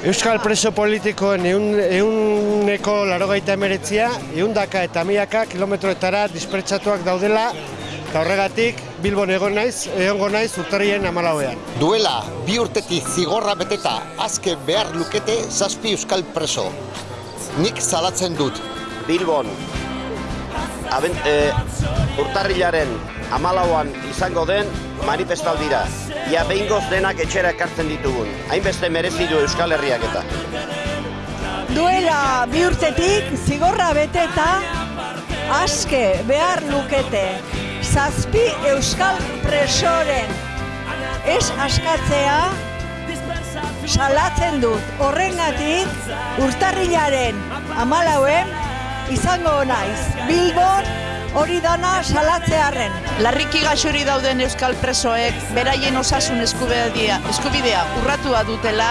Euskal preso politikoen eun, euneko larogeita emeretzia, eundaka eta miaka kilometroetara dispertsatuak daudela, eta horregatik Bilbon egon naiz, egongo naiz urtarrien amalauean. Duela bi urtetik zigorra beteta azke behar lukete zazpi euskal preso. Nik salatzen dut. Bilbon aben, e, urtarrilaren amalauan izango den manifestaldira. Ia behingoz denak etxera ekartzen ditugun. Hainbeste merezi du Euskal Herriak eta. Duela bi urtetik zigorra beteta aske behar lukete zazpi euskal presoren ez askatzea salatzen dut horrengatik urtarrilaren amalauen izango naiz Bilbon hori dana salatzearren. Larriki gaxori dauden euskal presoek beraien osasun eskubidea, eskubidea urratua dutela.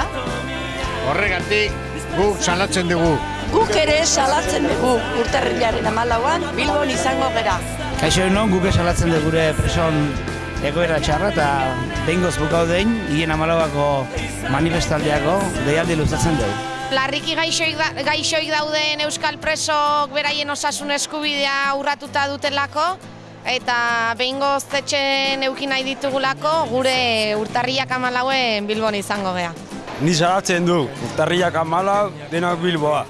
Horregatik gu salatzen dugu. Guk ere salatzen dugu urtarrilaren amalauan Bilbon izango gera. Kaixo non guk salatzen dugu gure preson egoera txarra eta behingoz bukau dein, hien amalauako manifestaldiako deialdi luzatzen dugu. Larriki gaixoik, da, gaixoik dauden euskal presok beraien osasun eskubidea urratuta dutelako eta behingo zetxen eukin nahi ditugulako gure urtarriak amalauen Bilbon izango gea. Ni salatzen du, urtarriak amalau denak Bilboa.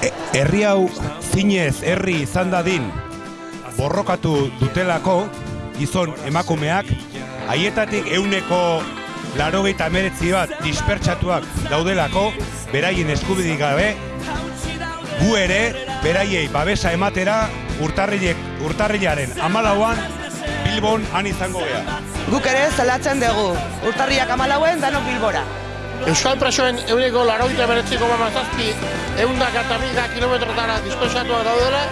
E, herri hau zinez herri izan dadin borrokatu dutelako gizon emakumeak haietatik euneko larogeita emeretzi bat dispertsatuak daudelako, beraien eskubidik gabe, gu ere, beraiei babesa ematera, urtarrilek, urtarrilaren amalauan, Bilbon han izango geha. Guk ere zelatzen dugu, urtarriak amalauen danok Bilbora. Euskal presoen euneko larogeita emeretziko mamazazpi eundak eta mila kilometrotara dispersatuak daudela,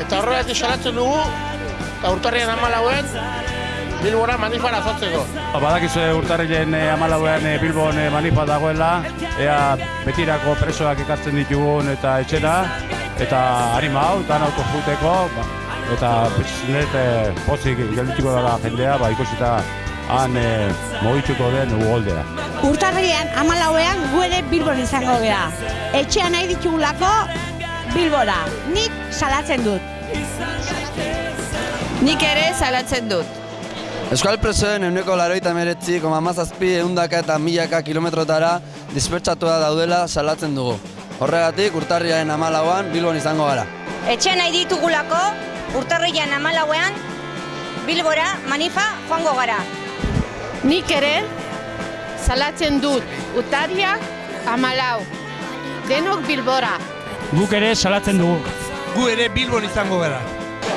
eta horregatik salatzen dugu, eta urtarrian amalauen, Bilbora manifara zotzeko. Badakizu urtarrilen amalauean Bilbon manifa dagoela, ea betirako presoak ekartzen ditugun eta etxera, eta harima hau, danauko juteko, ba, eta net pozik geldituko dara jendea, ba, ikusita han e, mogitzuko den ugoldea. Urtarrilean amalauean gu ere Bilbon izango gea. Etxean nahi ditugulako Bilbora. Nik salatzen dut. Nik ere salatzen dut. Euskal presoen euneko laroita meretzi, koma mazazpi eundaka eta milaka kilometrotara dispertsatua daudela salatzen dugu. Horregatik, urtarriaren amalauan Bilbon izango gara. Etxe nahi ditugulako, urtarriaren amalauean, Bilbora manifa joango gara. Nik ere salatzen dut urtarriak amalau. Denok Bilbora. Guk ere salatzen dugu. Gu ere Bilbon izango gara.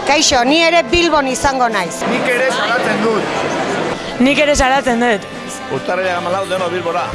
Kaixo, ni ere Bilbon izango naiz. Nik ere salatzen dut. Nik ere salatzen dut. Urtarriak amalau deno Bilbora.